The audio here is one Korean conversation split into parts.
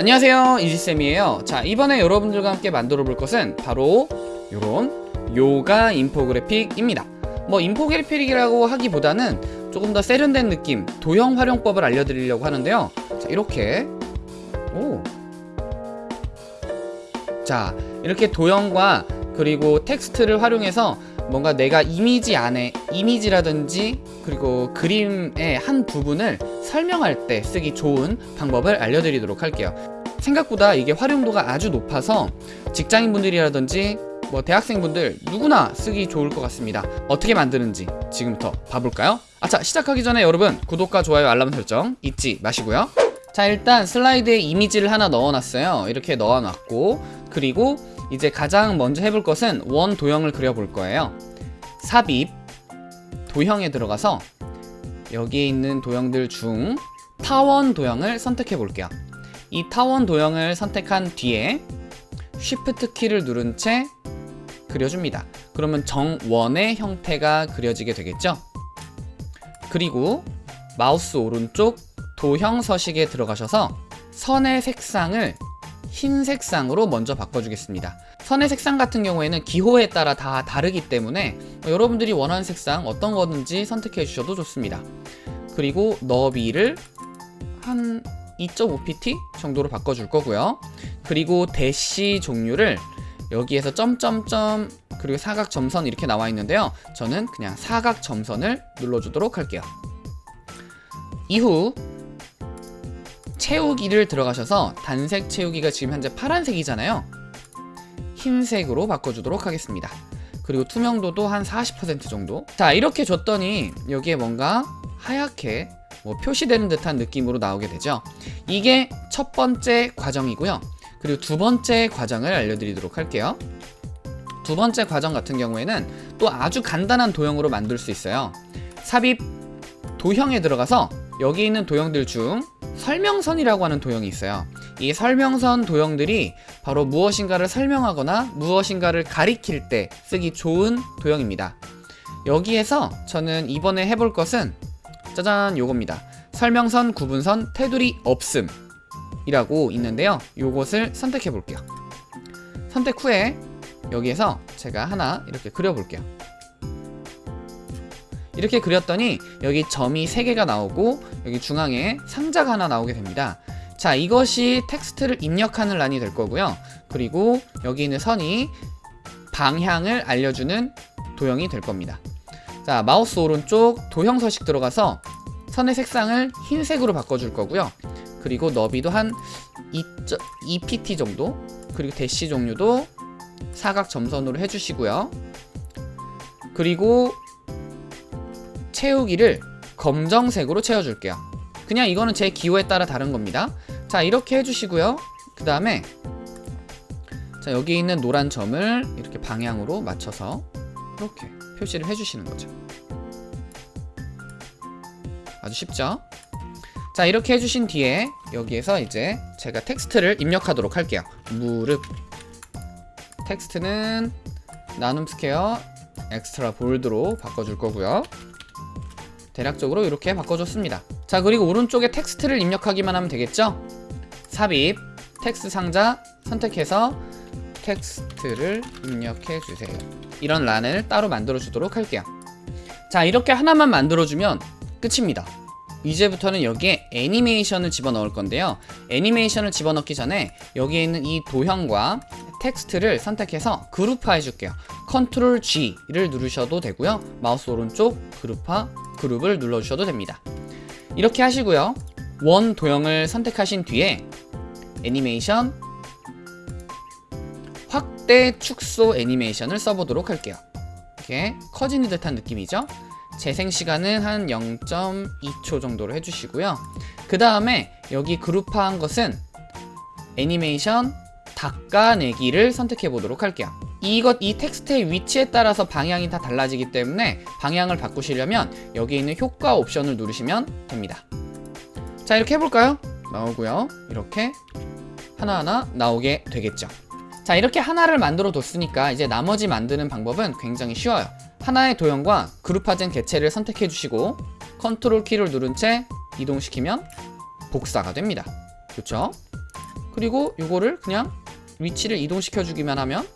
안녕하세요. 이지쌤이에요. 자 이번에 여러분들과 함께 만들어 볼 것은 바로 요런 요가 인포그래픽입니다. 뭐 인포그래픽이라고 하기보다는 조금 더 세련된 느낌 도형 활용법을 알려드리려고 하는데요. 자 이렇게. 오. 자 이렇게 도형과 그리고 텍스트를 활용해서 뭔가 내가 이미지 안에 이미지라든지 그리고 그림의 한 부분을 설명할 때 쓰기 좋은 방법을 알려드리도록 할게요. 생각보다 이게 활용도가 아주 높아서 직장인분들이라든지 뭐 대학생분들 누구나 쓰기 좋을 것 같습니다. 어떻게 만드는지 지금부터 봐볼까요? 아차 시작하기 전에 여러분 구독과 좋아요 알람 설정 잊지 마시고요. 자 일단 슬라이드에 이미지를 하나 넣어놨어요. 이렇게 넣어놨고 그리고 이제 가장 먼저 해볼 것은 원 도형을 그려볼 거예요. 삽입 도형에 들어가서 여기에 있는 도형들 중 타원 도형을 선택해 볼게요. 이 타원 도형을 선택한 뒤에 Shift 키를 누른 채 그려줍니다. 그러면 정원의 형태가 그려지게 되겠죠? 그리고 마우스 오른쪽 도형 서식에 들어가셔서 선의 색상을 흰 색 상으로 먼저 바꿔주겠습니다. 선의 색상 같은 경우에는 기호에 따라 다 다르기 때문에 여러분들이 원하는 색상 어떤 거든지 선택해 주셔도 좋습니다. 그리고 너비를 한 2.5pt 정도로 바꿔줄 거고요. 그리고 대시 종류를 여기에서 점점점 그리고 사각 점선 이렇게 나와 있는데요. 저는 그냥 사각 점선을 눌러주도록 할게요. 이후 채우기를 들어가셔서 단색 채우기가 지금 현재 파란색이잖아요. 흰색으로 바꿔주도록 하겠습니다. 그리고 투명도도 한 40% 정도. 자 이렇게 줬더니 여기에 뭔가 하얗게 뭐 표시되는 듯한 느낌으로 나오게 되죠. 이게 첫 번째 과정이고요. 그리고 두 번째 과정을 알려드리도록 할게요. 두 번째 과정 같은 경우에는 또 아주 간단한 도형으로 만들 수 있어요. 삽입 도형에 들어가서 여기 있는 도형들 중 설명선이라고 하는 도형이 있어요. 이 설명선 도형들이 바로 무엇인가를 설명하거나 무엇인가를 가리킬 때 쓰기 좋은 도형입니다. 여기에서 저는 이번에 해볼 것은 짜잔 요겁니다. 설명선 구분선 테두리 없음 이라고 있는데요. 요것을 선택해 볼게요. 선택 후에 여기에서 제가 하나 이렇게 그려 볼게요 이렇게 그렸더니 여기 점이 3개가 나오고 여기 중앙에 상자가 하나 나오게 됩니다. 자 이것이 텍스트를 입력하는 란이 될 거고요. 그리고 여기 있는 선이 방향을 알려주는 도형이 될 겁니다. 자 마우스 오른쪽 도형 서식 들어가서 선의 색상을 흰색으로 바꿔줄 거고요. 그리고 너비도 한 2pt 정도 그리고 대시 종류도 사각 점선으로 해주시고요. 그리고 채우기를 검정색으로 채워줄게요. 그냥 이거는 제 기호에 따라 다른 겁니다. 자 이렇게 해주시고요. 그 다음에 자 여기 있는 노란 점을 이렇게 방향으로 맞춰서 이렇게 표시를 해주시는 거죠. 아주 쉽죠? 자 이렇게 해주신 뒤에 여기에서 이제 제가 텍스트를 입력하도록 할게요. 무릎. 텍스트는 나눔 스퀘어 Extra Bold로 바꿔줄 거고요 대략적으로 이렇게 바꿔줬습니다. 자 그리고 오른쪽에 텍스트를 입력하기만 하면 되겠죠? 삽입 텍스트 상자 선택해서 텍스트를 입력해 주세요. 이런 란을 따로 만들어 주도록 할게요. 자 이렇게 하나만 만들어 주면 끝입니다. 이제부터는 여기에 애니메이션을 집어넣을 건데요. 애니메이션을 집어넣기 전에 여기에 있는 이 도형과 텍스트를 선택해서 그룹화 해줄게요 컨트롤 G를 누르셔도 되고요. 마우스 오른쪽 그룹화 그룹을 눌러주셔도 됩니다. 이렇게 하시고요. 원 도형을 선택하신 뒤에 애니메이션 확대 축소 애니메이션을 써보도록 할게요. 이렇게 커지는 듯한 느낌이죠? 재생 시간은 한 0.2초 정도로 해주시고요. 그 다음에 여기 그룹화한 것은 애니메이션 닦아내기를 선택해 보도록 할게요 이것 이 텍스트의 위치에 따라서 방향이 다 달라지기 때문에 방향을 바꾸시려면 여기 있는 효과 옵션을 누르시면 됩니다. 자 이렇게 해볼까요? 나오고요. 이렇게 하나하나 나오게 되겠죠. 자 이렇게 하나를 만들어 뒀으니까 이제 나머지 만드는 방법은 굉장히 쉬워요. 하나의 도형과 그룹화된 개체를 선택해 주시고 컨트롤 키를 누른 채 이동시키면 복사가 됩니다. 좋죠? 그리고 요거를 그냥 위치를 이동시켜 주기만 하면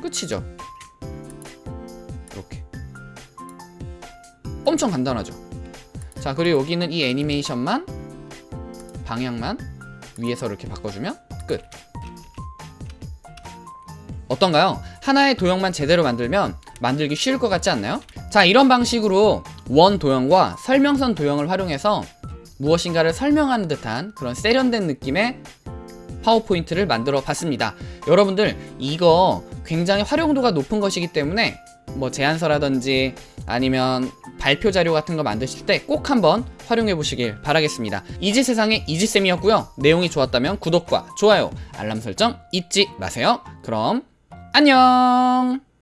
끝이죠 이렇게 엄청 간단하죠 자 그리고 여기는 이 애니메이션만 방향만 위에서 이렇게 바꿔주면 끝 어떤가요? 하나의 도형만 제대로 만들면 만들기 쉬울 것 같지 않나요? 자 이런 방식으로 원 도형과 설명선 도형을 활용해서 무엇인가를 설명하는 듯한 그런 세련된 느낌의 파워포인트를 만들어 봤습니다. 여러분들 이거 굉장히 활용도가 높은 것이기 때문에 뭐 제안서라든지 아니면 발표 자료 같은 거 만드실 때 꼭 한번 활용해 보시길 바라겠습니다. 이지세상의 이지쌤이었고요. 내용이 좋았다면 구독과 좋아요 알람 설정 잊지 마세요. 그럼 안녕